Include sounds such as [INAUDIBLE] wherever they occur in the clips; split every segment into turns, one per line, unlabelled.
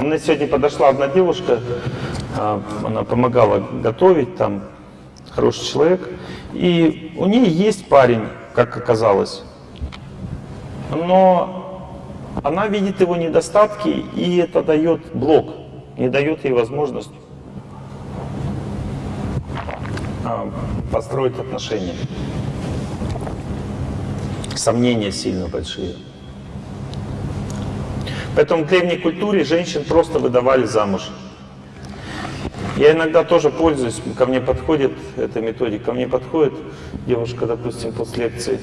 Мне сегодня подошла одна девушка, а, она помогала готовить, там хороший человек, и у нее есть парень, как оказалось, но она видит его недостатки, и это дает блок, не дает ей возможность а, построить отношения. Сомнения сильно большие. Поэтому в древней культуре женщин просто выдавали замуж. Я иногда тоже пользуюсь, ко мне подходит эта методика, ко мне подходит девушка, допустим, после лекции,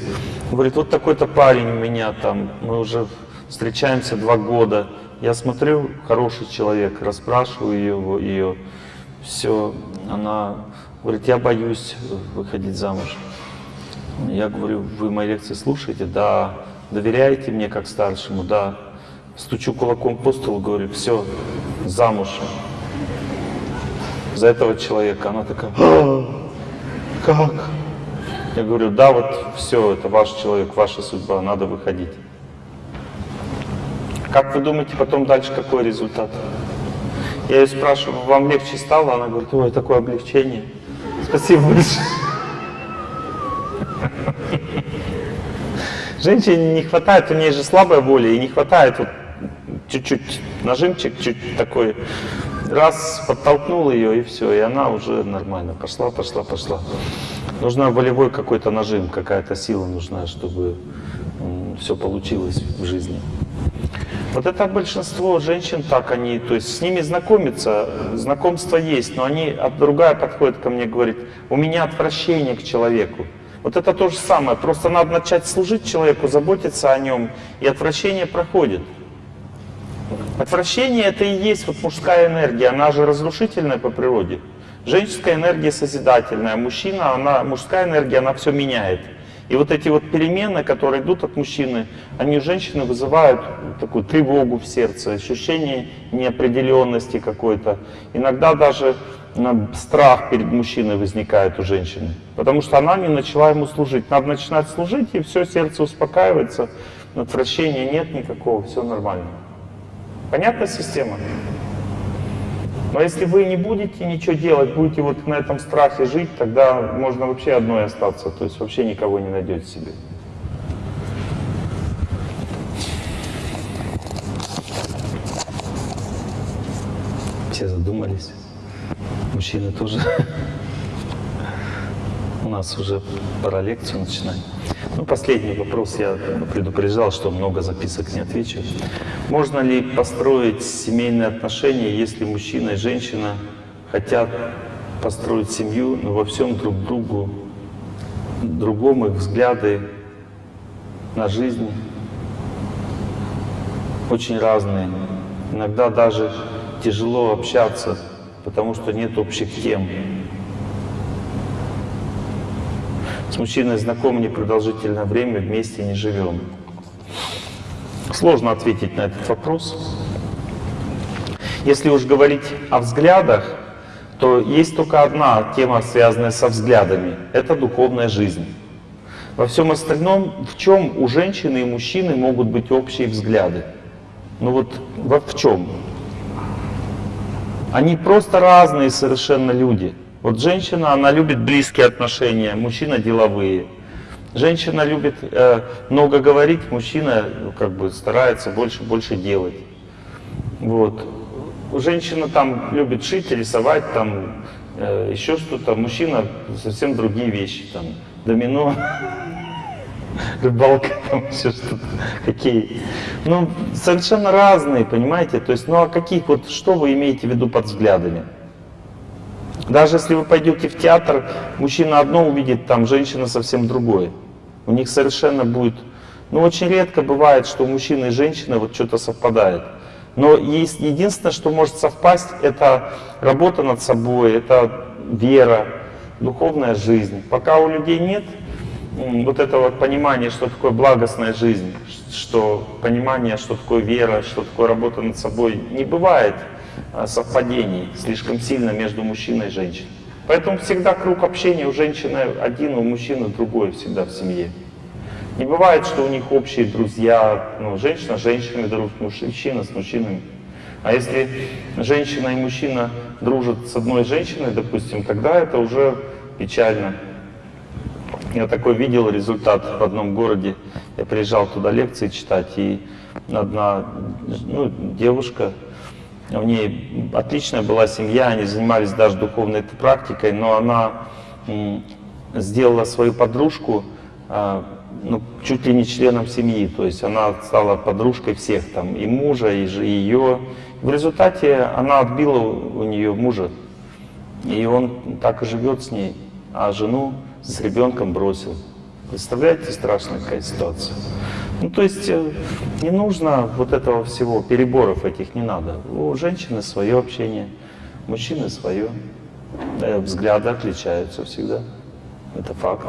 говорит, вот такой-то парень у меня там, мы уже встречаемся два года, я смотрю, хороший человек, расспрашиваю ее, ее все, она говорит, я боюсь выходить замуж. Я говорю, вы мои лекции слушаете? Да. Доверяете мне как старшему? Да. Стучу кулаком по столу, говорю, все, замуж за этого человека. Она такая, а, как? Я говорю, да, вот все, это ваш человек, ваша судьба, надо выходить. Как вы думаете, потом дальше какой результат? Я ее спрашиваю, вам легче стало? Она говорит, ой, такое облегчение. Спасибо большое. [LAUGHS] Женщине не хватает, у нее же слабая воля, и не хватает вот чуть-чуть нажимчик, чуть такой, раз подтолкнул ее, и все, и она уже нормально пошла, пошла, пошла. Нужна волевой какой-то нажим, какая-то сила нужна, чтобы все получилось в жизни. Вот это большинство женщин так они, то есть с ними знакомиться, знакомство есть, но они, а другая подходит ко мне, говорит, у меня отвращение к человеку. Вот это то же самое, просто надо начать служить человеку, заботиться о нем, и отвращение проходит. Отвращение это и есть вот мужская энергия, она же разрушительная по природе. Женская энергия созидательная, мужчина, она, мужская энергия, она все меняет. И вот эти вот перемены, которые идут от мужчины, они у женщины вызывают такую тревогу в сердце, ощущение неопределенности какой-то. Иногда даже ну, страх перед мужчиной возникает у женщины, потому что она не начала ему служить. Надо начинать служить, и все, сердце успокаивается, отвращения нет никакого, все нормально. Понятна система? Но если вы не будете ничего делать, будете вот на этом страхе жить, тогда можно вообще одной остаться, то есть вообще никого не найдете себе. Все задумались. Мужчины тоже. [LAUGHS] У нас уже пора лекцию начинать. Ну, последний вопрос. Я предупреждал, что много записок не отвечу. Можно ли построить семейные отношения, если мужчина и женщина хотят построить семью, но во всем друг другу, другом их взгляды на жизнь очень разные. Иногда даже тяжело общаться, потому что нет общих тем. С мужчиной знакомы непродолжительное время, вместе не живем. Сложно ответить на этот вопрос. Если уж говорить о взглядах, то есть только одна тема, связанная со взглядами. Это духовная жизнь. Во всем остальном, в чем у женщины и мужчины могут быть общие взгляды? Ну вот в чем? Они просто разные совершенно люди. Вот женщина, она любит близкие отношения, мужчина деловые. Женщина любит э, много говорить, мужчина ну, как бы старается больше больше делать. Вот. Женщина там любит шить, рисовать, там э, еще что-то. Мужчина совсем другие вещи, там домино, [LAUGHS] рыбалка, там все что-то, какие. Ну, совершенно разные, понимаете? То есть, ну а каких вот, что вы имеете в виду под взглядами? Даже если вы пойдете в театр, мужчина одно увидит, там женщина совсем другое. У них совершенно будет... Ну, очень редко бывает, что у мужчины и женщины вот что-то совпадает. Но есть единственное, что может совпасть, это работа над собой, это вера, духовная жизнь. Пока у людей нет вот этого понимания, что такое благостная жизнь, что понимание, что такое вера, что такое работа над собой, не бывает. Э, совпадений слишком сильно между мужчиной и женщиной. Поэтому всегда круг общения у женщины один, у мужчины другой всегда в семье. Не бывает, что у них общие друзья, ну, женщина с женщинами дружит, мужчина с мужчинами. А если женщина и мужчина дружат с одной женщиной, допустим, тогда это уже печально. Я такой видел результат в одном городе. Я приезжал туда лекции читать, и одна ну, девушка, у ней отличная была семья, они занимались даже духовной практикой, но она сделала свою подружку а, ну, чуть ли не членом семьи, то есть она стала подружкой всех, там, и мужа, и ее. В результате она отбила у нее мужа, и он так и живет с ней, а жену с ребенком бросил. Представляете, страшная какая ситуация. Ну, то есть э, не нужно вот этого всего, переборов этих не надо. У женщины свое общение, мужчины свое. Да, взгляды отличаются всегда. Это факт.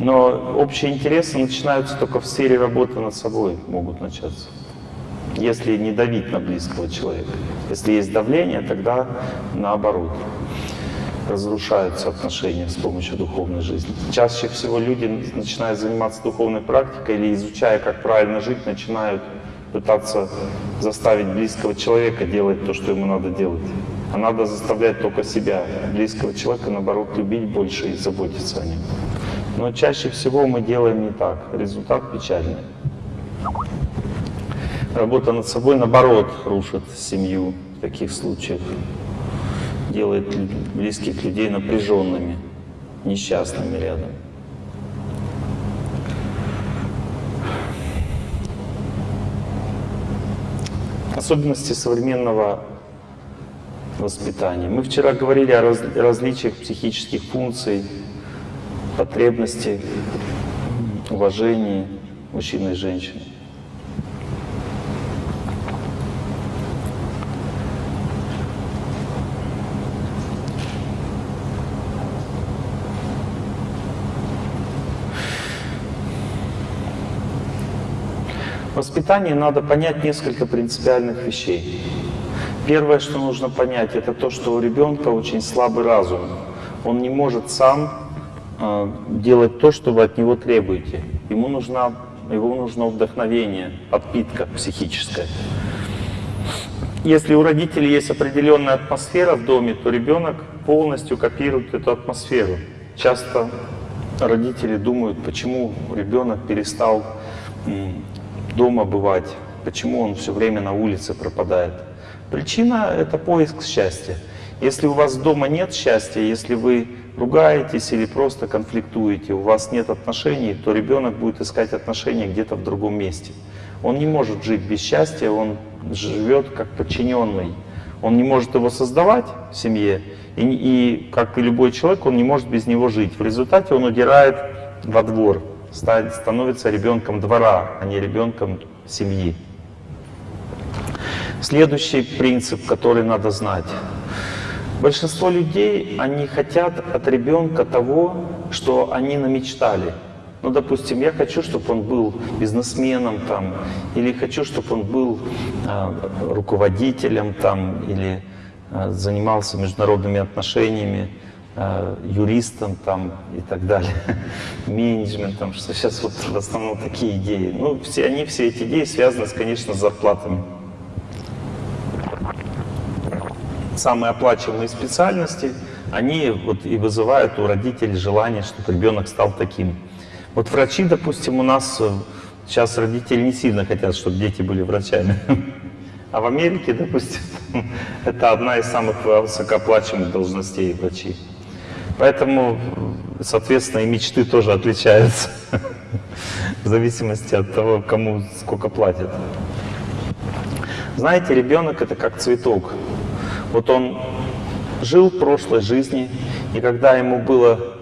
Но общие интересы начинаются только в сфере работы над собой, могут начаться. Если не давить на близкого человека. Если есть давление, тогда наоборот разрушаются отношения с помощью духовной жизни. Чаще всего люди начинают заниматься духовной практикой или изучая, как правильно жить, начинают пытаться заставить близкого человека делать то, что ему надо делать. А надо заставлять только себя, близкого человека, наоборот, любить больше и заботиться о нем. Но чаще всего мы делаем не так. Результат печальный. Работа над собой, наоборот, рушит семью в таких случаях делает близких людей напряженными, несчастными рядом. Особенности современного воспитания. Мы вчера говорили о раз, различиях психических функций, потребностей, уважении мужчины и женщины. Воспитании надо понять несколько принципиальных вещей. Первое, что нужно понять, это то, что у ребенка очень слабый разум. Он не может сам э, делать то, что вы от него требуете. Ему нужна, его нужно вдохновение, подпитка психическая. Если у родителей есть определенная атмосфера в доме, то ребенок полностью копирует эту атмосферу. Часто родители думают, почему ребенок перестал дома бывать, почему он все время на улице пропадает. Причина — это поиск счастья. Если у вас дома нет счастья, если вы ругаетесь или просто конфликтуете, у вас нет отношений, то ребенок будет искать отношения где-то в другом месте. Он не может жить без счастья, он живет как подчиненный. Он не может его создавать в семье, и, и как и любой человек, он не может без него жить. В результате он удирает во двор, становится ребенком двора, а не ребенком семьи. Следующий принцип, который надо знать. Большинство людей, они хотят от ребенка того, что они намечтали. Ну, допустим, я хочу, чтобы он был бизнесменом там, или хочу, чтобы он был э, руководителем там, или э, занимался международными отношениями. Э, юристом там и так далее, [LAUGHS] менеджментом, что сейчас вот в основном такие идеи. Ну, все они, все эти идеи связаны, конечно, с зарплатами. Самые оплачиваемые специальности, они вот и вызывают у родителей желание, чтобы ребенок стал таким. Вот врачи, допустим, у нас э, сейчас родители не сильно хотят, чтобы дети были врачами. [LAUGHS] А в Америке, допустим, [LAUGHS] это одна из самых высокооплачиваемых должностей врачей. Поэтому, соответственно, и мечты тоже отличаются в зависимости от того, кому сколько платят. Знаете, ребенок это как цветок. Вот он жил в прошлой жизни, и когда ему было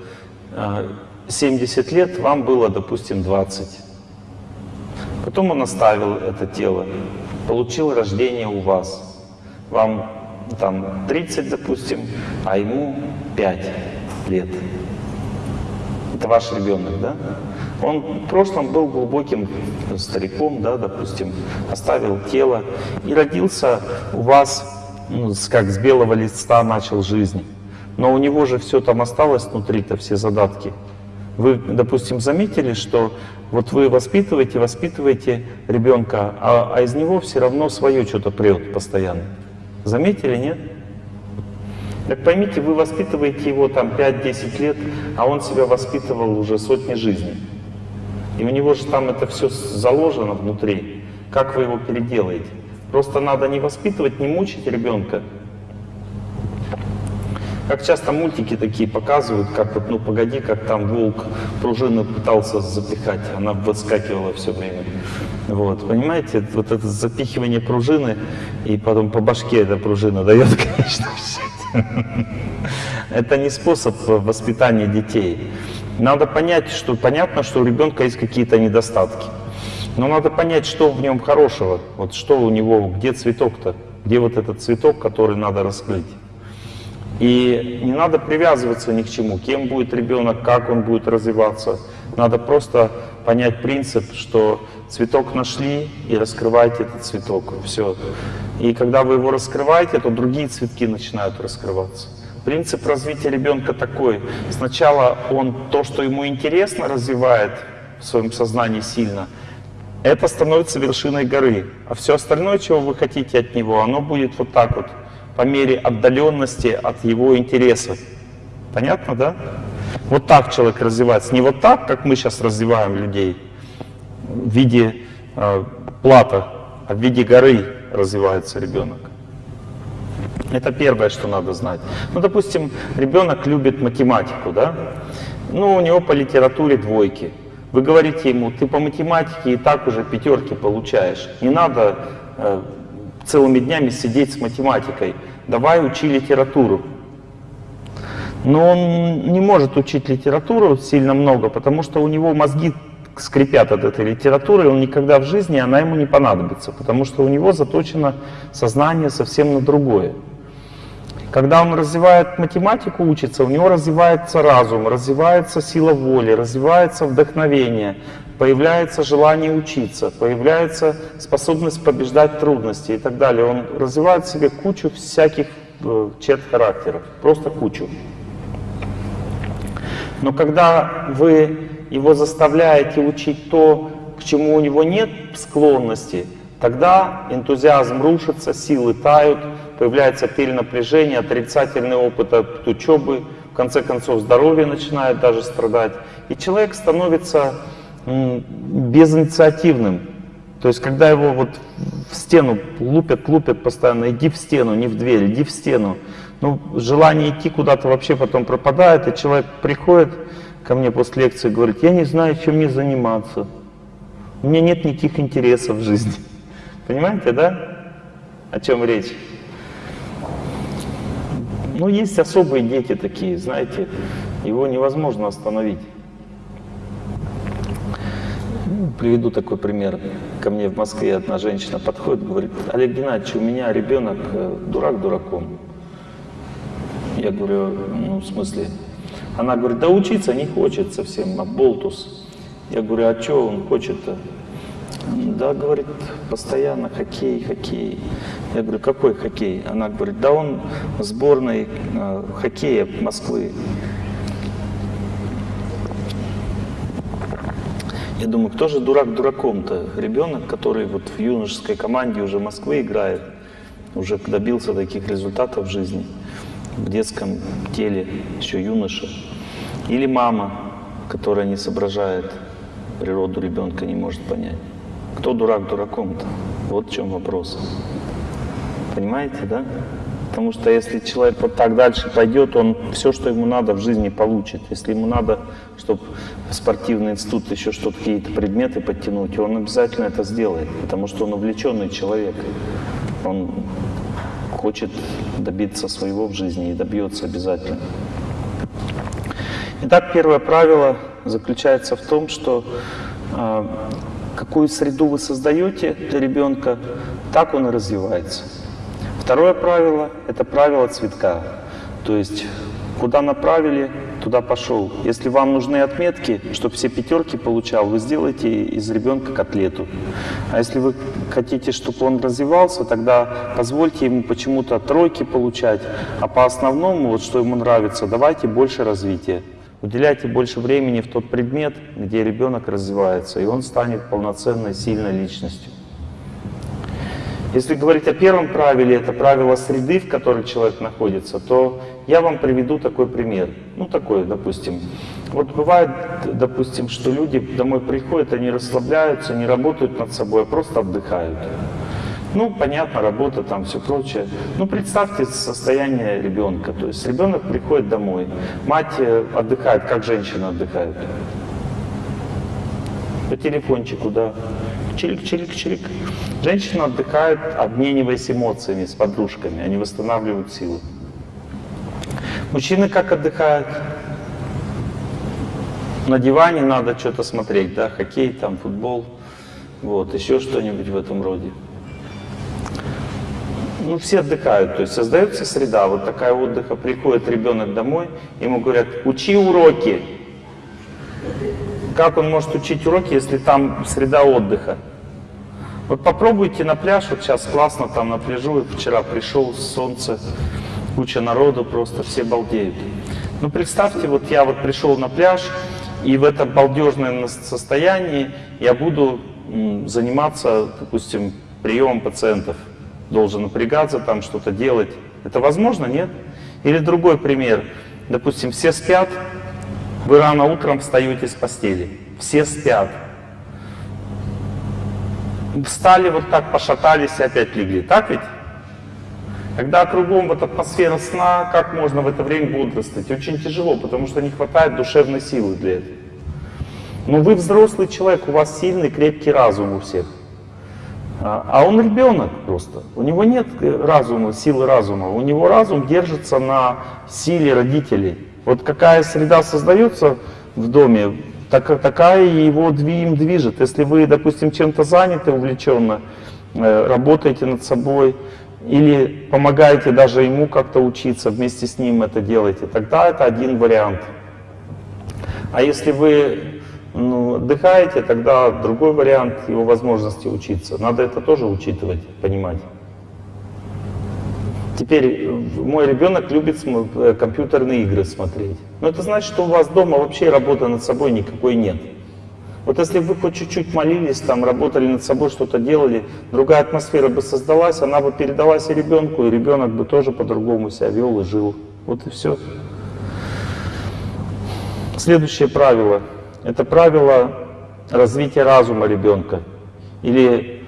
70 а, лет, вам было, допустим, 20. Потом он оставил это тело, получил рождение у вас. Вам там 30, допустим, а ему 5 лет. Это ваш ребенок, да? Он в прошлом был глубоким стариком, да, допустим, оставил тело и родился у вас, ну, как с белого листа начал жизнь. Но у него же все там осталось внутри-то, все задатки. Вы, допустим, заметили, что вот вы воспитываете, воспитываете ребенка, а, а из него все равно свое что-то прет постоянно. Заметили, нет? Так поймите, вы воспитываете его там 5-10 лет, а он себя воспитывал уже сотни жизней. И у него же там это все заложено внутри. Как вы его переделаете? Просто надо не воспитывать, не мучить ребенка. Как часто мультики такие показывают, как вот, ну погоди, как там волк пружину пытался запихать, она выскакивала все время. Вот, понимаете, вот это запихивание пружины, и потом по башке эта пружина дает, [LAUGHS] конечно, [LAUGHS] Это не способ воспитания детей. Надо понять, что понятно, что у ребенка есть какие-то недостатки. Но надо понять, что в нем хорошего, вот что у него, где цветок-то, где вот этот цветок, который надо раскрыть. И не надо привязываться ни к чему, кем будет ребенок, как он будет развиваться. Надо просто понять принцип, что цветок нашли и раскрывайте этот цветок. Все. И когда вы его раскрываете, то другие цветки начинают раскрываться. Принцип развития ребенка такой. Сначала он то, что ему интересно, развивает в своем сознании сильно – это становится вершиной горы. А все остальное, чего вы хотите от него, оно будет вот так вот, по мере отдаленности от его интересов. Понятно, да? Вот так человек развивается. Не вот так, как мы сейчас развиваем людей, в виде э, плата, а в виде горы развивается ребенок. Это первое, что надо знать. Ну, допустим, ребенок любит математику, да? Ну, у него по литературе двойки. Вы говорите ему, ты по математике и так уже пятерки получаешь. Не надо э, целыми днями сидеть с математикой. Давай учи литературу. Но он не может учить литературу сильно много, потому что у него мозги скрипят от этой литературы, он никогда в жизни, она ему не понадобится, потому что у него заточено сознание совсем на другое. Когда он развивает математику, учится, у него развивается разум, развивается сила воли, развивается вдохновение, появляется желание учиться, появляется способность побеждать трудности и так далее. Он развивает в себе кучу всяких э, черт характеров, просто кучу. Но когда вы его заставляете учить то, к чему у него нет склонности, тогда энтузиазм рушится, силы тают, появляется перенапряжение, отрицательный опыт от учебы, в конце концов здоровье начинает даже страдать. И человек становится безинициативным. То есть, когда его вот в стену лупят, лупят постоянно, иди в стену, не в дверь, иди в стену. Ну, желание идти куда-то вообще потом пропадает, и человек приходит ко мне после лекции говорит, я не знаю, чем мне заниматься. У меня нет никаких интересов в жизни. [LAUGHS] Понимаете, да? О чем речь? Ну, есть особые дети такие, знаете, его невозможно остановить. Приведу такой пример. Ко мне в Москве одна женщина подходит, говорит, Олег Геннадьевич, у меня ребенок э, дурак дураком. Я говорю, ну, в смысле? Она говорит, да учиться не хочет совсем, а болтус. Я говорю, а что он хочет-то? Да, говорит, постоянно хоккей, хоккей. Я говорю, какой хоккей? Она говорит, да он в сборной э, хоккея Москвы. Я думаю, кто же дурак дураком-то? Ребенок, который вот в юношеской команде уже Москвы играет, уже добился таких результатов в жизни, в детском теле, еще юноша. Или мама, которая не соображает природу ребенка, не может понять. Кто дурак дураком-то? Вот в чем вопрос. Понимаете, да? Потому что если человек вот так дальше пойдет, он все, что ему надо в жизни получит. Если ему надо, чтобы в спортивный институт еще что-то, какие-то предметы подтянуть, он обязательно это сделает, потому что он увлеченный человек. Он хочет добиться своего в жизни и добьется обязательно. Итак, первое правило заключается в том, что э, какую среду вы создаете для ребенка, так он и развивается. Второе правило – это правило цветка. То есть, куда направили, туда пошел. Если вам нужны отметки, чтобы все пятерки получал, вы сделаете из ребенка котлету. А если вы хотите, чтобы он развивался, тогда позвольте ему почему-то тройки получать, а по основному, вот что ему нравится, давайте больше развития. Уделяйте больше времени в тот предмет, где ребенок развивается, и он станет полноценной, сильной личностью. Если говорить о первом правиле, это правило среды, в которой человек находится, то я вам приведу такой пример. Ну, такой, допустим. Вот бывает, допустим, что люди домой приходят, они расслабляются, не работают над собой, а просто отдыхают. Ну, понятно, работа, там все прочее. Ну, представьте состояние ребенка. То есть ребенок приходит домой, мать э, отдыхает, как женщина отдыхает. По телефончику, да. Чирик-чирик-чирик. Женщина отдыхает, обмениваясь эмоциями с подружками. Они восстанавливают силы. Мужчины как отдыхают? На диване надо что-то смотреть, да, хоккей, там, футбол, вот, еще что-нибудь в этом роде. Ну, все отдыхают, то есть создается среда, вот такая отдыха, приходит ребенок домой, ему говорят, учи уроки. Как он может учить уроки, если там среда отдыха? Вот попробуйте на пляж, вот сейчас классно там на пляжу, вчера пришел, солнце, куча народу просто, все балдеют. Ну представьте, вот я вот пришел на пляж, и в этом балдежном состоянии я буду заниматься, допустим, приемом пациентов. Должен напрягаться, там что-то делать. Это возможно, нет? Или другой пример. Допустим, все спят, вы рано утром встаете с постели. Все спят. Встали вот так, пошатались и опять легли. Так ведь? Когда кругом вот атмосфера сна, как можно в это время бодрствовать? Очень тяжело, потому что не хватает душевной силы для этого. Но вы взрослый человек, у вас сильный, крепкий разум у всех. А, а он ребенок просто. У него нет разума, силы разума. У него разум держится на силе родителей. Вот какая среда создается в доме, так, такая его им движет. Если вы, допустим, чем-то заняты увлеченно, э, работаете над собой, или помогаете даже ему как-то учиться, вместе с ним это делаете, тогда это один вариант. А если вы ну, отдыхаете, тогда другой вариант его возможности учиться. Надо это тоже учитывать, понимать. Теперь мой ребенок любит э, компьютерные игры смотреть. Но это значит, что у вас дома вообще работы над собой никакой нет. Вот если вы хоть чуть-чуть молились, там, работали над собой, что-то делали, другая атмосфера бы создалась, она бы передалась и ребенку, и ребенок бы тоже по-другому себя вел и жил. Вот и все. Следующее правило. Это правило развития разума ребенка. Или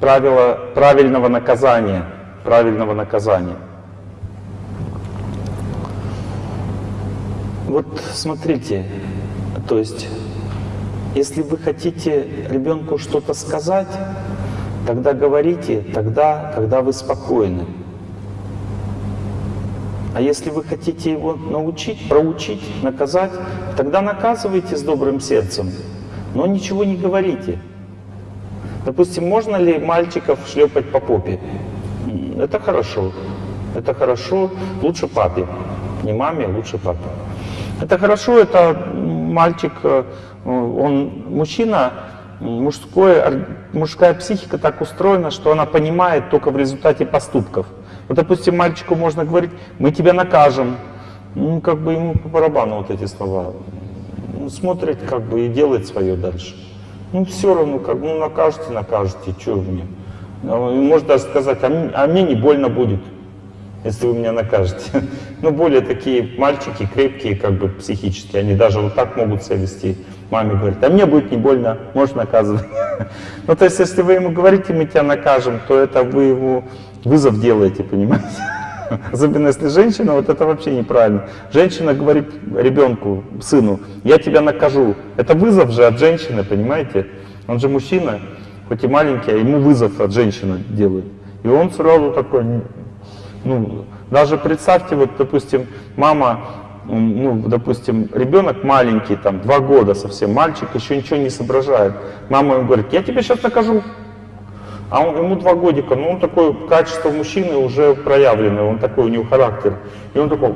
правило правильного наказания – правильного наказания. Вот смотрите, то есть, если вы хотите ребенку что-то сказать, тогда говорите, тогда, когда вы спокойны. А если вы хотите его научить, проучить, наказать, тогда наказывайте с добрым сердцем, но ничего не говорите. Допустим, можно ли мальчиков шлепать по попе? Это хорошо. Это хорошо. Лучше папе. Не маме, лучше папе. Это хорошо, это мальчик, э, он мужчина, мужской, мужская психика так устроена, что она понимает только в результате поступков. Вот, допустим, мальчику можно говорить, мы тебя накажем. Ну, как бы ему по барабану вот эти слова. Он смотрит, как бы, и делает свое дальше. Ну, все равно, как, ну, накажете, накажете, что мне. Ну, может даже сказать, а а мне не больно будет, если вы меня накажете. [LAUGHS] Ну, более такие мальчики, крепкие, как бы психически, они даже вот так могут себя вести. Маме говорят, а мне будет не больно, можешь наказывать. [LAUGHS] Ну, то есть, если вы ему говорите, мы тебя накажем, то это вы ему вызов делаете, понимаете? [LAUGHS] Особенно если женщина, вот это вообще неправильно. Женщина говорит ребенку, сыну, я тебя накажу. Это вызов же от женщины, понимаете? Он же мужчина хоть и маленький, а ему вызов от женщины делает. И он сразу такой, ну, даже представьте, вот, допустим, мама, ну, допустим, ребенок маленький, там, два года совсем, мальчик, еще ничего не соображает. Мама ему говорит, я тебе сейчас накажу. А он, ему два годика, ну, он такой, качество мужчины уже проявленное, он такой, у него характер. И он такой,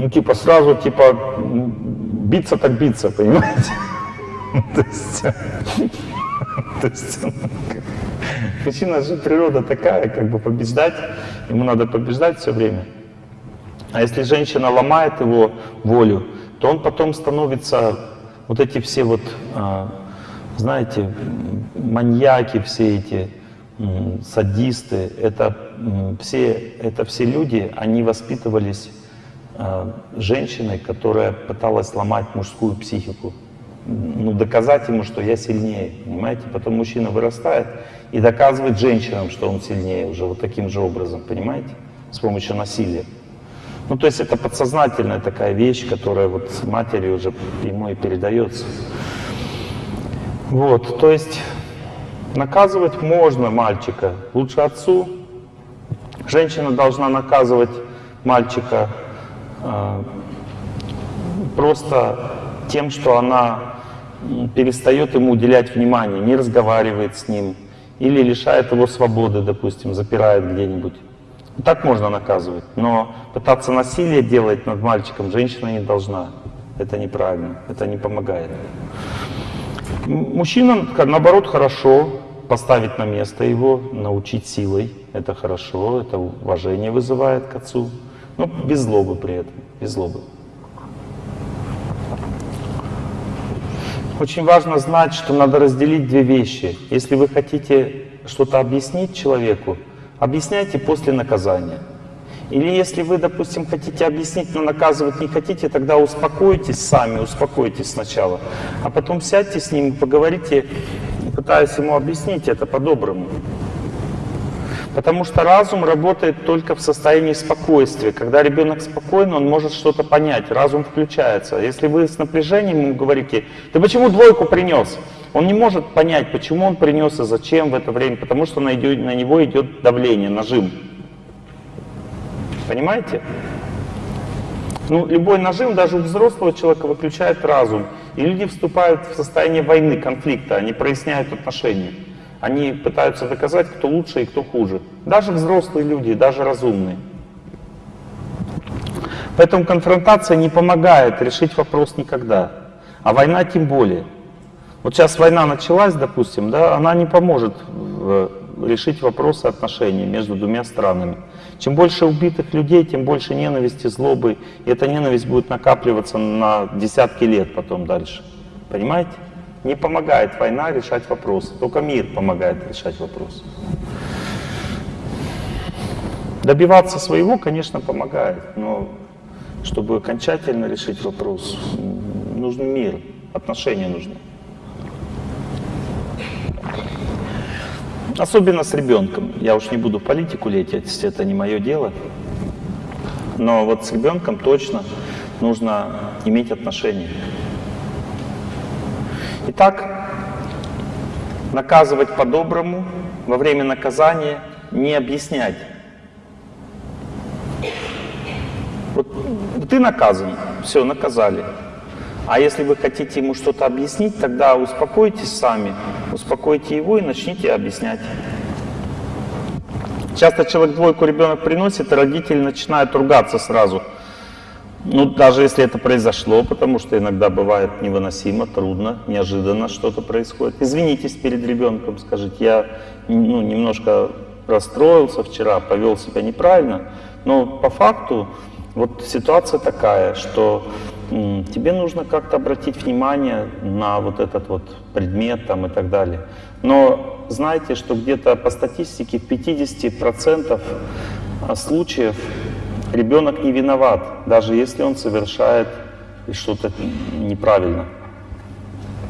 ну, типа, сразу, типа, биться так биться, понимаете? [LAUGHS] То есть, [LAUGHS] то есть мужчина же природа такая, как бы побеждать, ему надо побеждать все время. А если женщина ломает его волю, то он потом становится вот эти все вот, а, знаете, маньяки, все эти садисты, это все, это все люди, они воспитывались а, женщиной, которая пыталась сломать мужскую психику. Ну, доказать ему, что я сильнее, понимаете? Потом мужчина вырастает и доказывает женщинам, что он сильнее уже вот таким же образом, понимаете? С помощью насилия. Ну, то есть это подсознательная такая вещь, которая вот с матери уже ему и передается. Вот, то есть наказывать можно мальчика, лучше отцу. Женщина должна наказывать мальчика э, просто тем, что она перестает ему уделять внимание, не разговаривает с ним или лишает его свободы, допустим, запирает где-нибудь. Так можно наказывать, но пытаться насилие делать над мальчиком женщина не должна. Это неправильно, это не помогает. Мужчина, наоборот, хорошо поставить на место его, научить силой. Это хорошо, это уважение вызывает к отцу. Но без злобы при этом, без злобы. Очень важно знать, что надо разделить две вещи. Если вы хотите что-то объяснить человеку, объясняйте после наказания. Или если вы, допустим, хотите объяснить, но наказывать не хотите, тогда успокойтесь сами, успокойтесь сначала. А потом сядьте с ним, поговорите, пытаясь ему объяснить это по-доброму. Потому что разум работает только в состоянии спокойствия. Когда ребенок спокойный, он может что-то понять, разум включается. Если вы с напряжением ему говорите, ты почему двойку принес? Он не может понять, почему он принес и зачем в это время, потому что на него идет давление, нажим. Понимаете? Ну, любой нажим даже у взрослого человека выключает разум. И люди вступают в состояние войны, конфликта, они проясняют отношения. Они пытаются доказать, кто лучше и кто хуже. Даже взрослые люди, даже разумные. Поэтому конфронтация не помогает решить вопрос никогда. А война тем более. Вот сейчас война началась, допустим, да, она не поможет решить вопросы отношений между двумя странами. Чем больше убитых людей, тем больше ненависти, злобы. И эта ненависть будет накапливаться на десятки лет потом дальше. Понимаете? Не помогает война решать вопросы, только мир помогает решать вопросы. Добиваться своего, конечно, помогает, но чтобы окончательно решить вопрос, нужен мир, отношения нужны. Особенно с ребенком. Я уж не буду политику лететь, это не мое дело. Но вот с ребенком точно нужно иметь отношения. Итак, наказывать по-доброму, во время наказания не объяснять. Вот ты наказан, все, наказали. А если вы хотите ему что-то объяснить, тогда успокойтесь сами, успокойте его и начните объяснять. Часто человек двойку ребенок приносит, и родители начинают ругаться сразу. Ну, даже если это произошло, потому что иногда бывает невыносимо, трудно, неожиданно что-то происходит. Извинитесь перед ребенком, скажите, я ну, немножко расстроился вчера, повел себя неправильно, но по факту вот ситуация такая, что тебе нужно как-то обратить внимание на вот этот вот предмет там и так далее. Но знайте, что где-то по статистике в 50% случаев Ребенок не виноват, даже если он совершает что-то неправильно.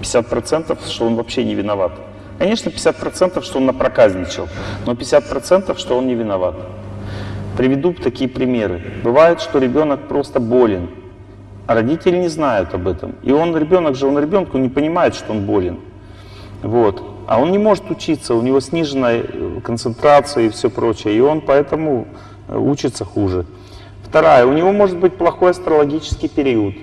50% что он вообще не виноват. Конечно, 50% что он напроказничал, но 50% что он не виноват. Приведу такие примеры. Бывает, что ребенок просто болен, а родители не знают об этом. И он, ребенок же, он ребенку не понимает, что он болен. Вот. А он не может учиться, у него сниженная концентрация и все прочее, и он поэтому учится хуже. Вторая, у него может быть плохой астрологический период.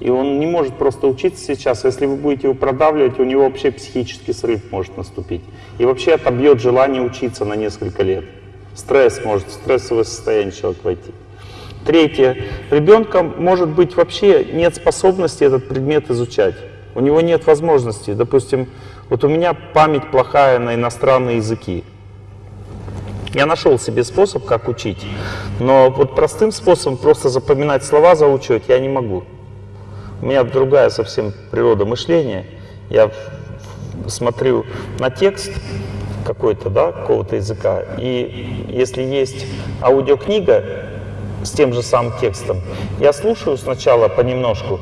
И он не может просто учиться сейчас. Если вы будете его продавливать, у него вообще психический срыв может наступить. И вообще отобьет желание учиться на несколько лет. Стресс может, стрессовое состояние человек войти. Третье. Ребенка может быть вообще нет способности этот предмет изучать. У него нет возможности. Допустим, вот у меня память плохая на иностранные языки. Я нашел себе способ, как учить, но вот простым способом просто запоминать слова заучивать я не могу. У меня другая совсем природа мышления. Я смотрю на текст какой-то, да, какого-то языка, и если есть аудиокнига с тем же самым текстом, я слушаю сначала понемножку,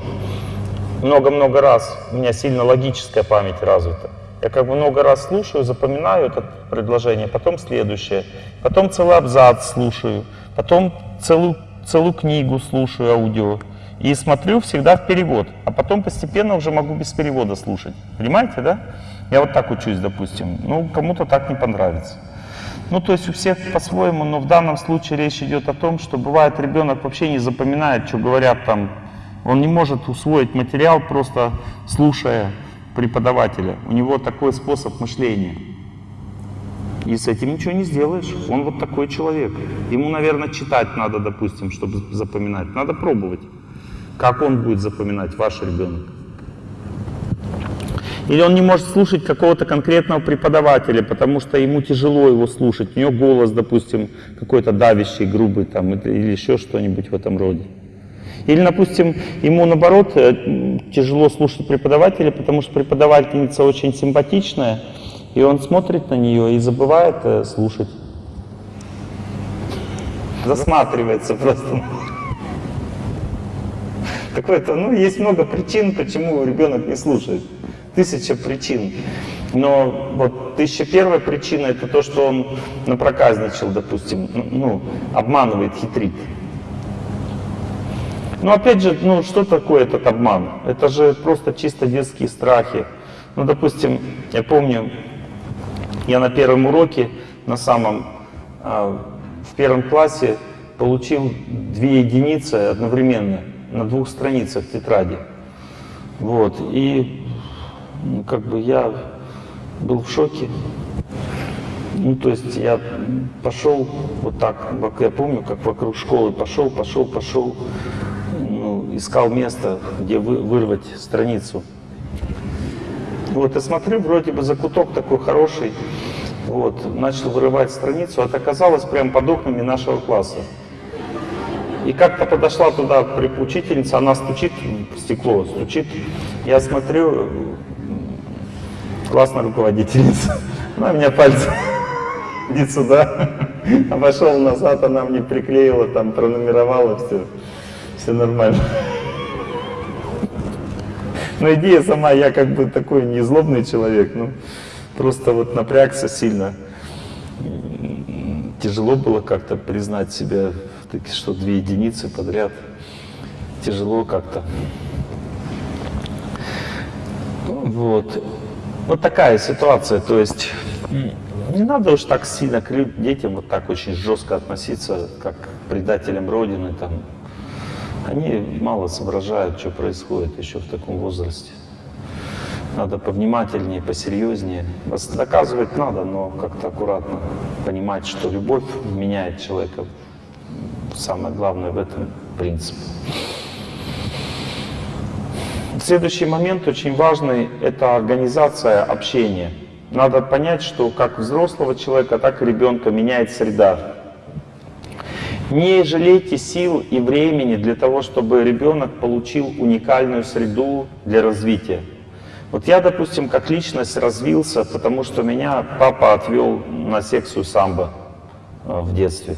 много-много раз, у меня сильно логическая память развита. Я как бы много раз слушаю, запоминаю это предложение, потом следующее, потом целый абзац слушаю, потом целую, целую книгу слушаю аудио и смотрю всегда в перевод, а потом постепенно уже могу без перевода слушать. Понимаете, да? Я вот так учусь, допустим. Ну, кому-то так не понравится. Ну, то есть у всех по-своему, но в данном случае речь идет о том, что бывает ребенок вообще не запоминает, что говорят там. Он не может усвоить материал просто слушая преподавателя. У него такой способ мышления. И с этим ничего не сделаешь. Он вот такой человек. Ему, наверное, читать надо, допустим, чтобы запоминать. Надо пробовать. Как он будет запоминать, ваш ребенок. Или он не может слушать какого-то конкретного преподавателя, потому что ему тяжело его слушать. У него голос, допустим, какой-то давящий, грубый там, или еще что-нибудь в этом роде. Или, допустим, ему наоборот э, тяжело слушать преподавателя, потому что преподавательница очень симпатичная, и он смотрит на нее и забывает э, слушать. Засматривается просто. Какой-то, ну, есть много причин, почему ребенок не слушает. Тысяча причин. Но вот тысяча первая причина это то, что он напроказничал, допустим, ну, обманывает, хитрит. Но опять же, ну что такое этот обман? Это же просто чисто детские страхи. Ну, допустим, я помню, я на первом уроке, на самом, а, в первом классе получил две единицы одновременно на двух страницах тетради. Вот, и ну, как бы я был в шоке. Ну, то есть я пошел вот так, я помню, как вокруг школы пошел, пошел, пошел, искал место, где вы, вырвать страницу. Вот, и смотрю, вроде бы закуток такой хороший, вот, начал вырывать страницу, а это оказалось прямо под окнами нашего класса. И как-то подошла туда учительница, она стучит в стекло, стучит. Я смотрю, классная руководительница, она меня пальцем, [LAUGHS] иди сюда. Обошел назад, она мне приклеила, там пронумеровала все все нормально. Но идея сама, я как бы такой не злобный человек, ну, просто вот напрягся сильно. Тяжело было как-то признать себя, что две единицы подряд. Тяжело как-то. Вот. Вот такая ситуация, то есть не надо уж так сильно к детям вот так очень жестко относиться, как к предателям Родины, там, они мало соображают, что происходит еще в таком возрасте. Надо повнимательнее, посерьезнее. Доказывать надо, но как-то аккуратно понимать, что любовь меняет человека. Самое главное в этом принцип. Следующий момент очень важный – это организация общения. Надо понять, что как взрослого человека, так и ребенка меняет среда. Не жалейте сил и времени для того, чтобы ребенок получил уникальную среду для развития. Вот я, допустим, как личность развился, потому что меня папа отвел на секцию самбо э, в детстве.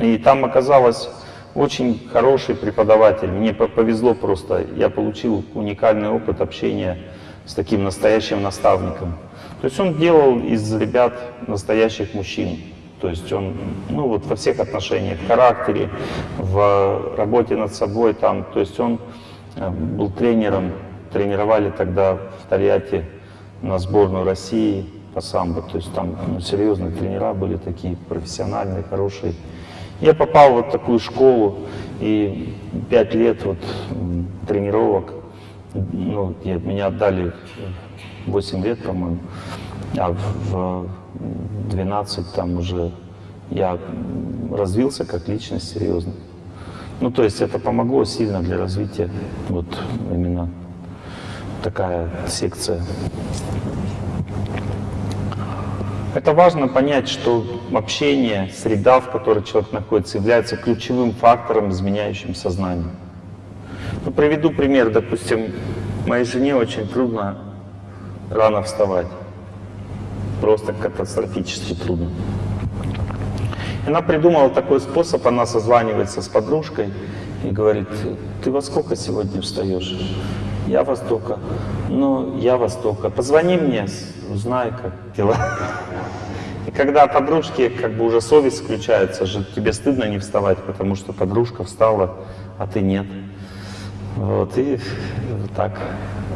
И там оказалось очень хороший преподаватель. Мне повезло просто. Я получил уникальный опыт общения с таким настоящим наставником. То есть он делал из ребят настоящих мужчин. То есть он, ну вот во всех отношениях, в характере, в работе над собой там, то есть он э, был тренером, тренировали тогда в Тольятти на сборную России по самбо, то есть там ну, серьезные тренера были такие, профессиональные, хорошие. Я попал вот такую школу, и пять лет вот тренировок, ну, меня отдали 8 лет, по-моему, а в 12 там уже я развился как личность серьезно. Ну, то есть это помогло сильно для развития, вот именно такая секция. Это важно понять, что общение, среда, в которой человек находится, является ключевым фактором, изменяющим сознание. Ну, приведу пример. Допустим, моей жене очень трудно рано вставать. Просто катастрофически трудно. Она придумала такой способ, она созванивается с подружкой и говорит, ты во сколько сегодня встаешь? Я во столько. Ну, я во столько. Позвони мне, узнай, как дела. Когда подружки, как бы уже совесть включается, же тебе стыдно не вставать, потому что подружка встала, а ты нет. Вот, и так.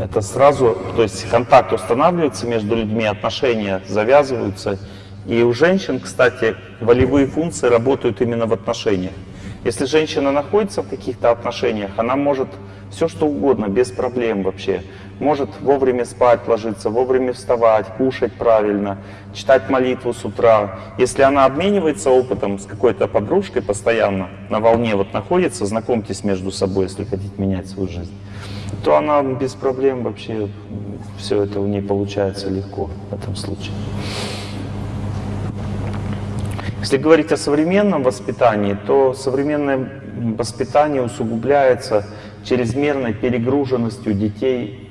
Это сразу, то есть контакт устанавливается между людьми, отношения завязываются. И у женщин, кстати, волевые функции работают именно в отношениях. Если женщина находится в каких-то отношениях, она может все что угодно, без проблем вообще. Может вовремя спать ложиться, вовремя вставать, кушать правильно, читать молитву с утра. Если она обменивается опытом с какой-то подружкой постоянно, на волне вот находится, знакомьтесь между собой, если хотите менять свою жизнь, то она без проблем вообще, все это у нее получается легко в этом случае. Если говорить о современном воспитании, то современное воспитание усугубляется чрезмерной перегруженностью детей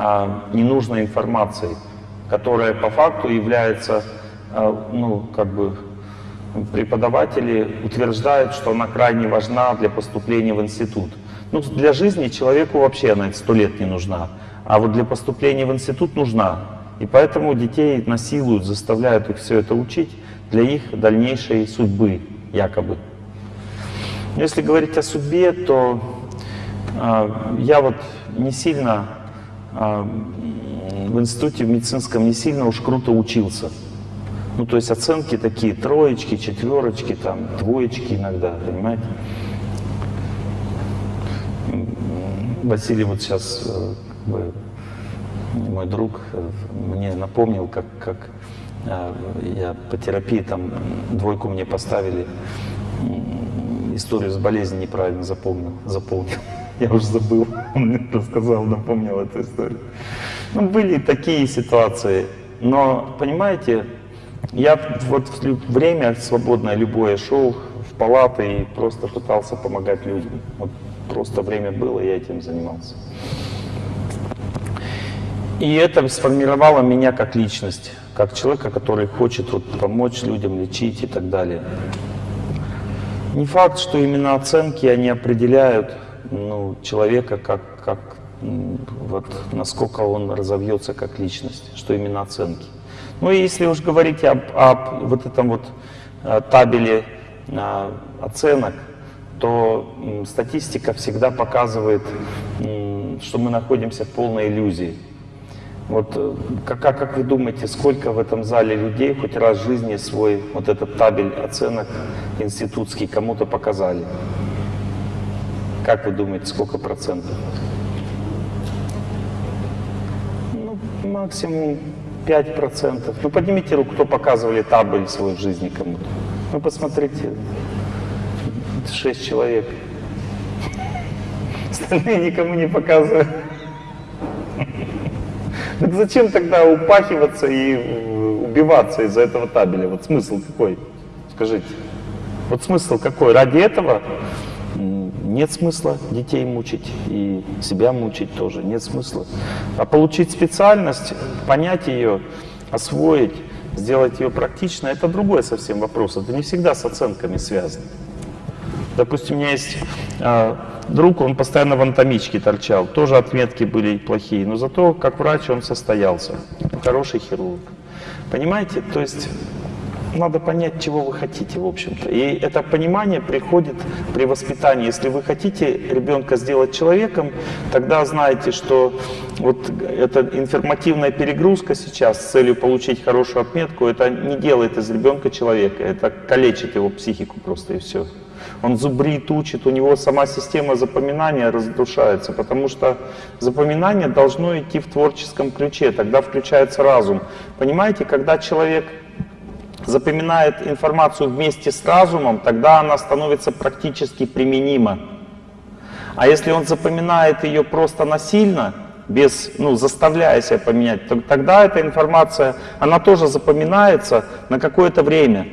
а, ненужной информацией, которая по факту является, а, ну, как бы, преподаватели утверждают, что она крайне важна для поступления в институт. Ну, для жизни человеку вообще она сто лет не нужна, а вот для поступления в институт нужна. И поэтому детей насилуют, заставляют их все это учить для их дальнейшей судьбы, якобы. Если говорить о судьбе, то э, я вот не сильно в институте в медицинском не сильно уж круто учился. Ну, то есть оценки такие, троечки, четверочки, там, двоечки иногда, понимаете? Василий вот сейчас, э, мой друг, э, мне напомнил, как, как а, я по терапии там двойку мне поставили, историю с болезнью неправильно запомнил, заполнил. [LAUGHS] Я уже забыл, [LAUGHS] он мне рассказал, напомнил эту историю. Ну, были такие ситуации, но, понимаете, я вот время свободное любое шел в палаты и просто пытался помогать людям. Вот просто время было, я этим занимался. И это сформировало меня как личность как человека, который хочет вот, помочь людям, лечить и так далее. Не факт, что именно оценки, они определяют ну, человека, как, как, вот, насколько он разовьется как личность, что именно оценки. Ну и если уж говорить об, об вот этом вот э, табеле а, оценок, то статистика всегда показывает, что мы находимся в полной иллюзии. Вот э, как, как вы думаете, сколько в этом зале людей хоть раз в жизни свой вот этот табель оценок институтский кому-то показали? Как вы думаете, сколько процентов? Ну, максимум 5 процентов. Ну, поднимите руку, кто показывали табель в жизни кому-то. Ну, посмотрите, 6 человек. Остальные никому не показывают. Так зачем тогда упахиваться и убиваться из-за этого табеля? Вот смысл какой? Скажите. Вот смысл какой? Ради этого нет смысла детей мучить и себя мучить тоже. Нет смысла. А получить специальность, понять ее, освоить, сделать ее практично, это другой совсем вопрос. Это не всегда с оценками связано. Допустим, у меня есть а, друг, он постоянно в анатомичке торчал. Тоже отметки были плохие, но зато как врач он состоялся. Хороший хирург. Понимаете? То есть надо понять, чего вы хотите, в общем-то. И это понимание приходит при воспитании. Если вы хотите ребенка сделать человеком, тогда знаете, что вот эта информативная перегрузка сейчас с целью получить хорошую отметку, это не делает из ребенка человека, это калечит его психику просто и все он зубрит, учит, у него сама система запоминания разрушается, потому что запоминание должно идти в творческом ключе, тогда включается разум. Понимаете, когда человек запоминает информацию вместе с разумом, тогда она становится практически применима. А если он запоминает ее просто насильно, без, ну, заставляя себя поменять, то тогда эта информация, она тоже запоминается на какое-то время,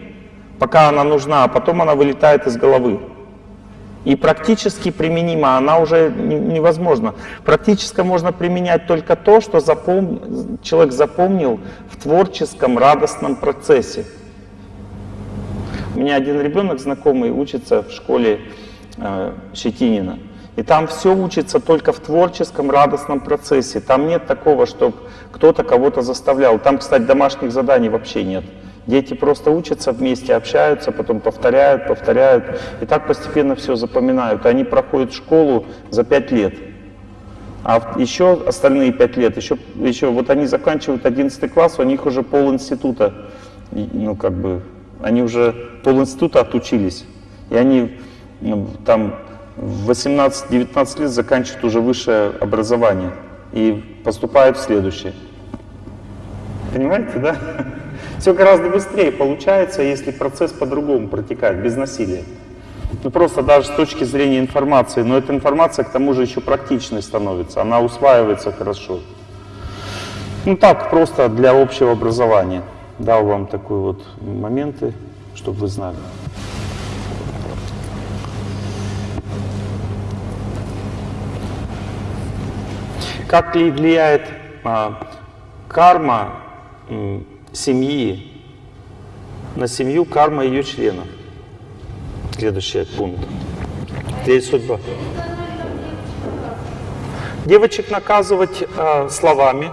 пока она нужна, а потом она вылетает из головы. И практически применима, она уже невозможна. Практически можно применять только то, что запом... человек запомнил в творческом, радостном процессе. У меня один ребенок знакомый учится в школе э, Щетинина. И там все учится только в творческом, радостном процессе. Там нет такого, чтобы кто-то кого-то заставлял. Там, кстати, домашних заданий вообще нет. Дети просто учатся вместе, общаются, потом повторяют, повторяют. И так постепенно все запоминают. Они проходят школу за пять лет. А еще остальные пять лет, еще, еще вот они заканчивают 11 класс, у них уже пол института, ну как бы, они уже пол института отучились. И они там в 18-19 лет заканчивают уже высшее образование и поступают в следующее. Понимаете, да? [LAUGHS] Все гораздо быстрее получается, если процесс по-другому протекает, без насилия. Ну просто даже с точки зрения информации, но эта информация к тому же еще практичной становится, она усваивается хорошо. Ну так, просто для общего образования. Дал вам такой вот моменты, чтобы вы знали. Как ли влияет а, карма семьи на семью, карма ее членов? Следующий пункт. Здесь судьба. Девочек наказывать а, словами.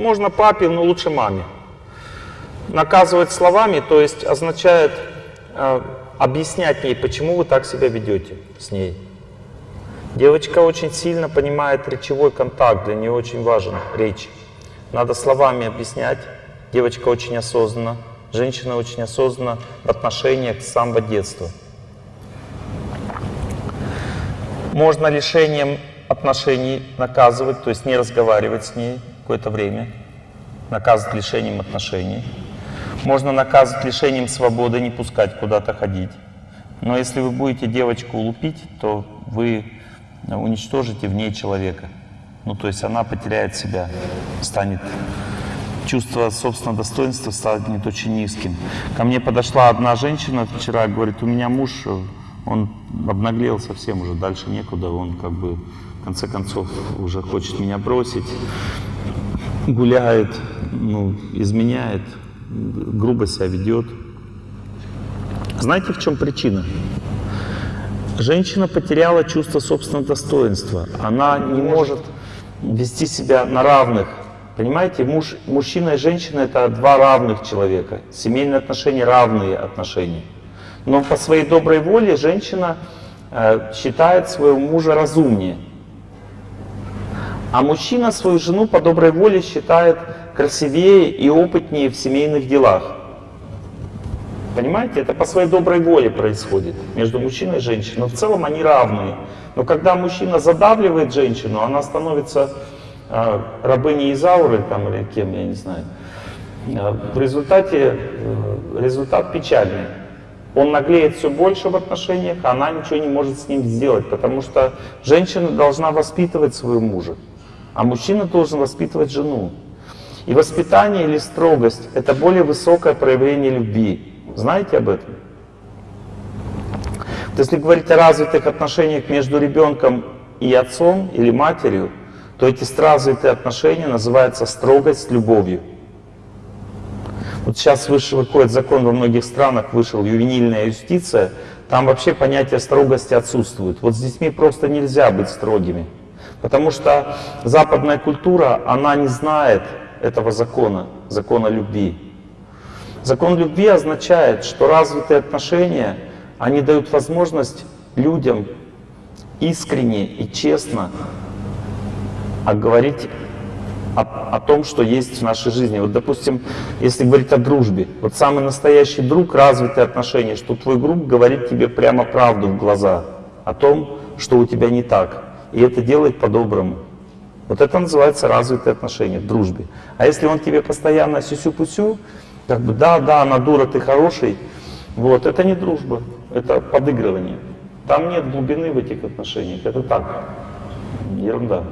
Можно папе, но лучше маме. Наказывать словами, то есть означает а, объяснять ей, почему вы так себя ведете с ней. Девочка очень сильно понимает речевой контакт, для нее очень важен речь. Надо словами объяснять. Девочка очень осознанна, женщина очень осознанна в отношениях с самого детства. Можно лишением отношений наказывать, то есть не разговаривать с ней какое-то время, наказывать лишением отношений. Можно наказывать лишением свободы, не пускать куда-то ходить. Но если вы будете девочку лупить, то вы уничтожите в ней человека. Ну, то есть она потеряет себя, станет чувство собственного достоинства станет очень низким. Ко мне подошла одна женщина вчера, говорит, у меня муж, он обнаглел совсем уже, дальше некуда, он как бы в конце концов уже хочет меня бросить, гуляет, ну, изменяет грубо себя ведет. Знаете, в чем причина? Женщина потеряла чувство собственного достоинства. Она не может вести себя на равных. Понимаете, муж, мужчина и женщина — это два равных человека. Семейные отношения — равные отношения. Но по своей доброй воле женщина э, считает своего мужа разумнее. А мужчина свою жену по доброй воле считает красивее и опытнее в семейных делах. Понимаете, это по своей доброй воле происходит между мужчиной и женщиной. Но в целом они равные. Но когда мужчина задавливает женщину, она становится э, рабыней Изауры там, или кем, я не знаю. Э, в результате э, результат печальный. Он наглеет все больше в отношениях, а она ничего не может с ним сделать, потому что женщина должна воспитывать своего мужа. А мужчина должен воспитывать жену. И воспитание или строгость — это более высокое проявление любви. Знаете об этом? Вот если говорить о развитых отношениях между ребенком и отцом или матерью, то эти развитые отношения называются строгость с любовью. Вот сейчас вышел, выходит закон во многих странах, вышел ювенильная юстиция, там вообще понятие строгости отсутствует. Вот с детьми просто нельзя быть строгими. Потому что западная культура, она не знает этого закона, закона любви. Закон любви означает, что развитые отношения, они дают возможность людям искренне и честно говорить о, о том, что есть в нашей жизни. Вот, допустим, если говорить о дружбе, вот самый настоящий друг, развитые отношения, что твой друг говорит тебе прямо правду в глаза о том, что у тебя не так. И это делает по-доброму. Вот это называется развитые отношения в дружбе. А если он тебе постоянно сюсю-пусю, как бы да, да, она дура, ты хороший, вот, это не дружба, это подыгрывание. Там нет глубины в этих отношениях. Это так, ерунда.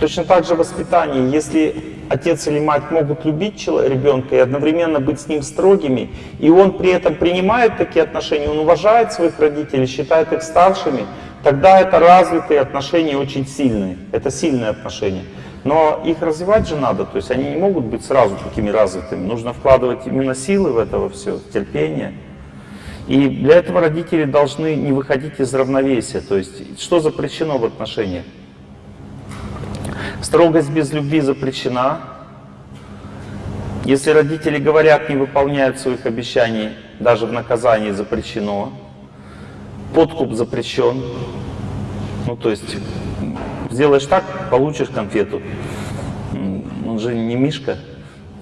Точно так же воспитание. Если отец или мать могут любить ребенка и одновременно быть с ним строгими, и он при этом принимает такие отношения, он уважает своих родителей, считает их старшими, тогда это развитые отношения очень сильные. Это сильные отношения. Но их развивать же надо, то есть они не могут быть сразу такими развитыми. Нужно вкладывать именно силы в это все, терпение. И для этого родители должны не выходить из равновесия. То есть что запрещено в отношениях? Строгость без любви запрещена. Если родители говорят, не выполняют своих обещаний, даже в наказании запрещено. Подкуп запрещен. Ну, то есть, сделаешь так, получишь конфету. Он же не Мишка,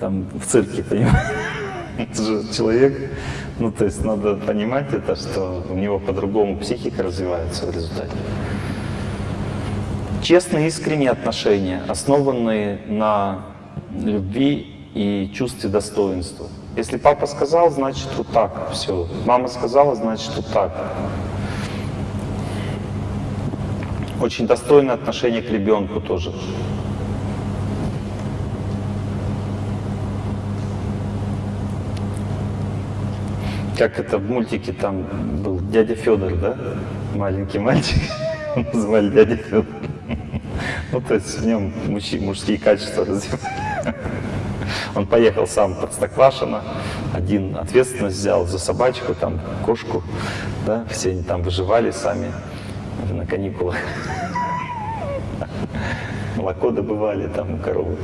там, в цирке, понимаешь? [LAUGHS] Это же человек. Ну, то есть, надо понимать это, что у него по-другому психика развивается в результате. Честные, искренние отношения, основанные на любви и чувстве достоинства. Если папа сказал, значит вот так, все. Мама сказала, значит вот так. Очень достойное отношение к ребенку тоже. Как это в мультике там был дядя Федор, да? Маленький мальчик. [LAUGHS] Звали дядя Федор. Ну, то есть в нем мужские качества развивались. Он поехал сам под Стоквашино, один ответственность взял за собачку, там, кошку, да, все они там выживали сами на каникулах. Молоко добывали там у коровы.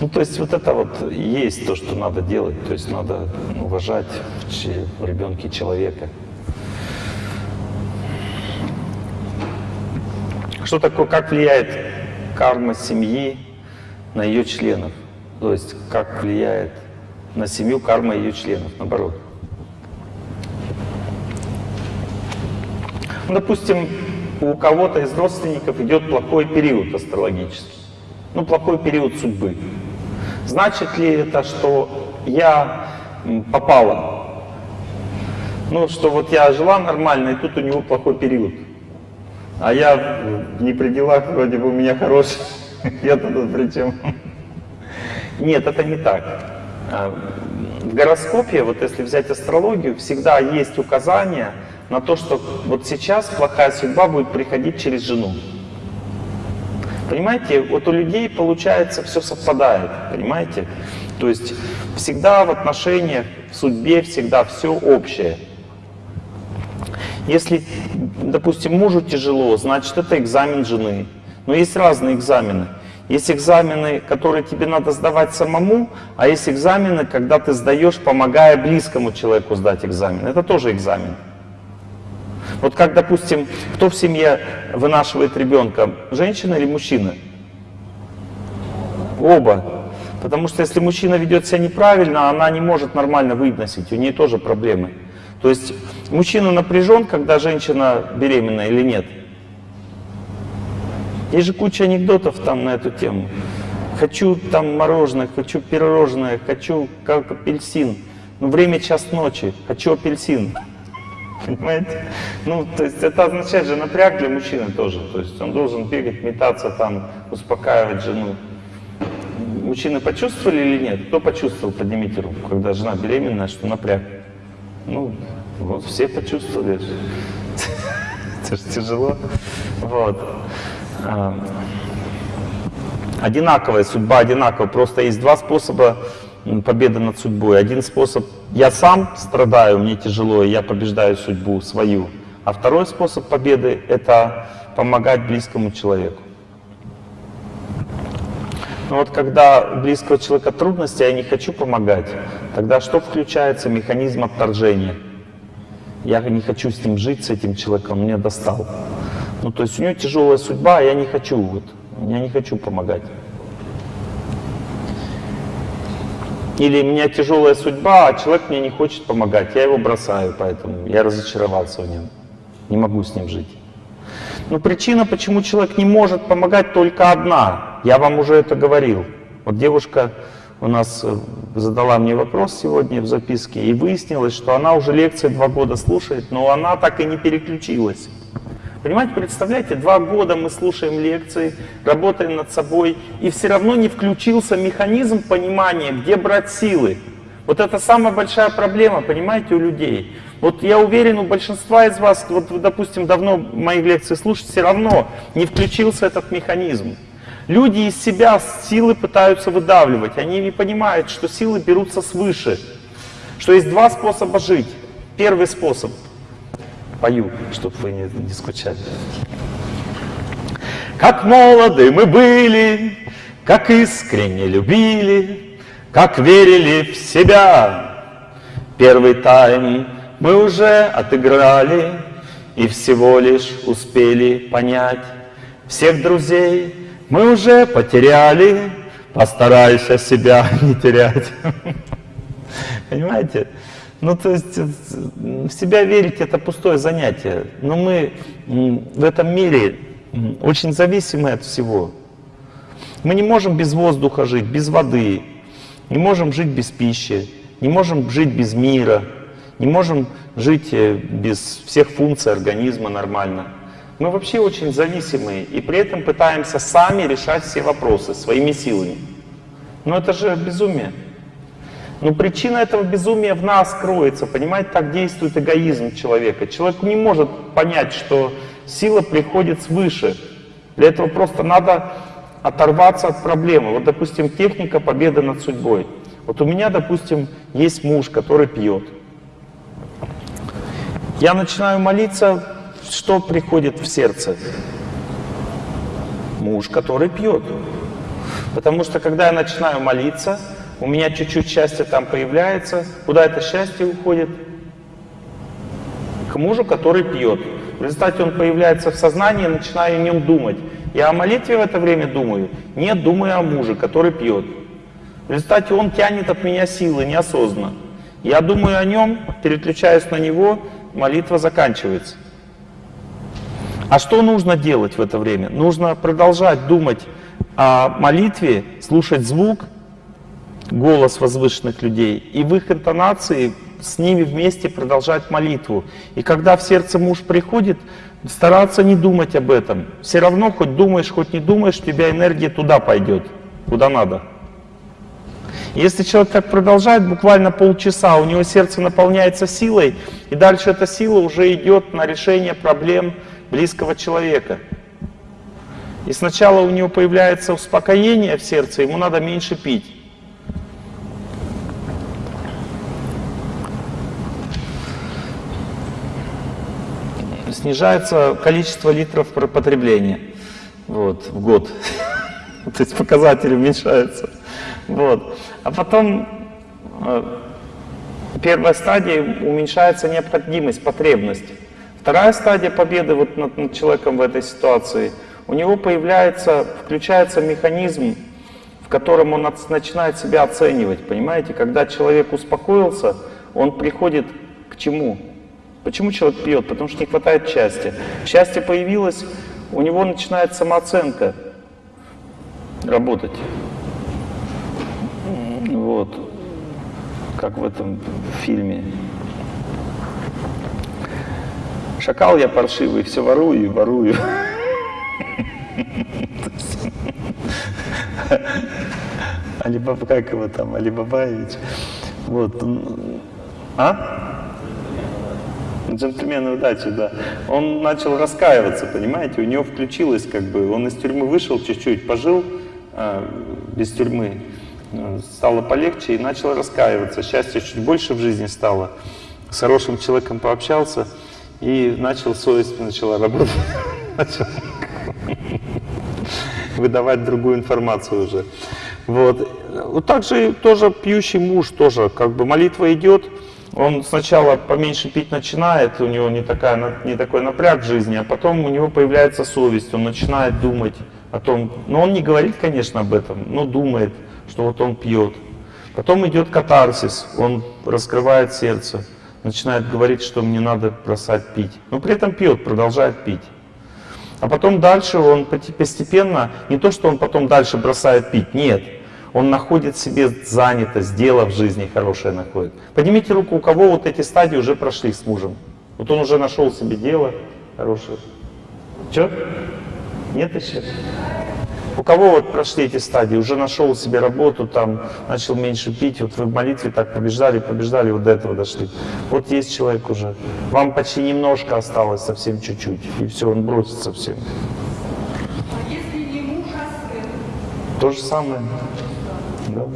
Ну, то есть вот это вот есть то, что надо делать, то есть надо уважать в ребенке человека. Что такое, как влияет карма семьи на ее членов? То есть как влияет на семью карма ее членов, наоборот. Ну, допустим, у кого-то из родственников идет плохой период астрологический. Ну, плохой период судьбы. Значит ли это, что я попала? Ну, что вот я жила нормально, и тут у него плохой период. А я не при делах, вроде бы у меня хороший. [LAUGHS] Я тут при чем? [LAUGHS] Нет, это не так. А, в гороскопе, вот если взять астрологию, всегда есть указание на то, что вот сейчас плохая судьба будет приходить через жену. Понимаете, вот у людей получается все совпадает, понимаете? То есть всегда в отношениях, в судьбе всегда все общее. Если, допустим, мужу тяжело, значит, это экзамен жены. Но есть разные экзамены. Есть экзамены, которые тебе надо сдавать самому, а есть экзамены, когда ты сдаешь, помогая близкому человеку сдать экзамен. Это тоже экзамен. Вот как, допустим, кто в семье вынашивает ребенка, женщина или мужчина? Оба. Потому что если мужчина ведет себя неправильно, она не может нормально выносить, у нее тоже проблемы. То есть мужчина напряжен, когда женщина беременна или нет? Есть же куча анекдотов там на эту тему. Хочу там мороженое, хочу пирожное, хочу как апельсин. Ну, время час ночи, хочу апельсин. Понимаете? Ну, то есть это означает же напряг для мужчины тоже. То есть он должен бегать, метаться там, успокаивать жену. Мужчины почувствовали или нет? Кто почувствовал? Поднимите руку, когда жена беременная, что напряг. Ну, вот все почувствовали. [LAUGHS] Это же тяжело. Вот. А, одинаковая судьба, одинаковая. Просто есть два способа победы над судьбой. Один способ — я сам страдаю, мне тяжело, и я побеждаю судьбу свою. А второй способ победы — это помогать близкому человеку. Но вот когда у близкого человека трудности, я не хочу помогать, тогда что включается? Механизм отторжения. Я не хочу с ним жить, с этим человеком, меня достал. Ну, то есть у него тяжелая судьба, а я не хочу, вот, я не хочу помогать. Или у меня тяжелая судьба, а человек мне не хочет помогать, я его бросаю, поэтому я разочаровался в нем, не могу с ним жить. Но причина, почему человек не может помогать, только одна. Я вам уже это говорил. Вот девушка у нас э, задала мне вопрос сегодня в записке, и выяснилось, что она уже лекции два года слушает, но она так и не переключилась. Понимаете, представляете, два года мы слушаем лекции, работаем над собой, и все равно не включился механизм понимания, где брать силы. Вот это самая большая проблема, понимаете, у людей. Вот я уверен, у большинства из вас, вот вы, допустим, давно мои лекции слушаете, все равно не включился этот механизм. Люди из себя силы пытаются выдавливать. Они не понимают, что силы берутся свыше. Что есть два способа жить. Первый способ — пою, чтобы вы не, не скучали. Как молоды мы были, как искренне любили, как верили в себя. Первый тайм мы уже отыграли и всего лишь успели понять. Всех друзей мы уже потеряли, постарайся себя [LAUGHS] не терять. Понимаете? Ну, то есть э, в себя верить это пустое занятие. Но мы в этом мире очень зависимы от всего. Мы не можем без воздуха жить, без воды, не можем жить без пищи, не можем жить без мира, не можем жить э, без всех функций организма нормально. Мы вообще очень зависимые и при этом пытаемся сами решать все вопросы своими силами. Но это же безумие. Но причина этого безумия в нас кроется. Понимаете, так действует эгоизм человека. Человек не может понять, что сила приходит свыше. Для этого просто надо оторваться от проблемы. Вот, допустим, техника победы над судьбой. Вот у меня, допустим, есть муж, который пьет. Я начинаю молиться, что приходит в сердце? Муж, который пьет. Потому что когда я начинаю молиться, у меня чуть-чуть счастья там появляется. Куда это счастье уходит? К мужу, который пьет. В результате он появляется в сознании, начинаю о нем думать. Я о молитве в это время думаю? Нет, думаю о муже, который пьет. В результате он тянет от меня силы неосознанно. Я думаю о нем, переключаюсь на него, молитва заканчивается. А что нужно делать в это время? Нужно продолжать думать о молитве, слушать звук голос возвышенных людей, и в их интонации с ними вместе продолжать молитву. И когда в сердце муж приходит, стараться не думать об этом. Все равно, хоть думаешь, хоть не думаешь, у тебя энергия туда пойдет, куда надо. Если человек так продолжает, буквально полчаса, у него сердце наполняется силой, и дальше эта сила уже идет на решение проблем близкого человека. И сначала у него появляется успокоение в сердце, ему надо меньше пить. Снижается количество литров потребления вот, в год. [LAUGHS] То есть показатели уменьшаются. Вот. А потом э, первая стадия уменьшается необходимость, потребность. Вторая стадия победы вот над, над человеком в этой ситуации, у него появляется, включается механизм, в котором он от, начинает себя оценивать. Понимаете, когда человек успокоился, он приходит к чему? Почему человек пьет? Потому что не хватает счастья. Счастье появилось, у него начинает самооценка работать. Вот. Как в этом фильме. Шакал я паршивый, все ворую и ворую. Алибаба, как его там, Алибабаевич. Вот. А? Джентльмены удачи, да. Он начал раскаиваться, понимаете, у него включилось как бы, он из тюрьмы вышел чуть-чуть, пожил а, без тюрьмы, э, стало полегче и начал раскаиваться. Счастья чуть больше в жизни стало. С хорошим человеком пообщался и начал совесть начала работать. [LAUGHS] Выдавать другую информацию уже. Вот. Вот так же тоже пьющий муж тоже, как бы молитва идет, он сначала поменьше пить начинает, у него не, такая, не такой напряг в жизни, а потом у него появляется совесть, он начинает думать о том, но он не говорит, конечно, об этом, но думает, что вот он пьет. Потом идет катарсис, он раскрывает сердце, начинает говорить, что мне надо бросать пить. Но при этом пьет, продолжает пить. А потом дальше он постепенно, не то, что он потом дальше бросает пить, нет. Он находит себе занятость, дело в жизни хорошее находит. Поднимите руку, у кого вот эти стадии уже прошли с мужем. Вот он уже нашел себе дело хорошее. Че? Нет еще? У кого вот прошли эти стадии, уже нашел себе работу, там, начал меньше пить, вот вы в молитве так побеждали, побеждали, вот до этого дошли. Вот есть человек уже. Вам почти немножко осталось, совсем чуть-чуть, и все, он бросит совсем.
А если не муж, а сын?
То же самое. Да.